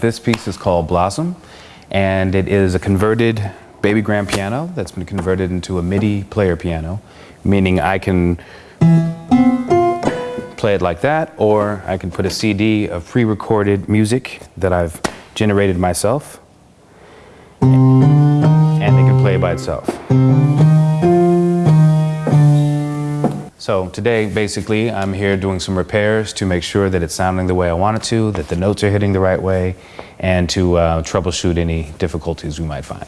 This piece is called Blossom, and it is a converted baby grand piano that's been converted into a MIDI player piano, meaning I can play it like that, or I can put a CD of pre-recorded music that I've generated myself, and it can play by itself. So today, basically, I'm here doing some repairs to make sure that it's sounding the way I want it to, that the notes are hitting the right way, and to uh, troubleshoot any difficulties we might find.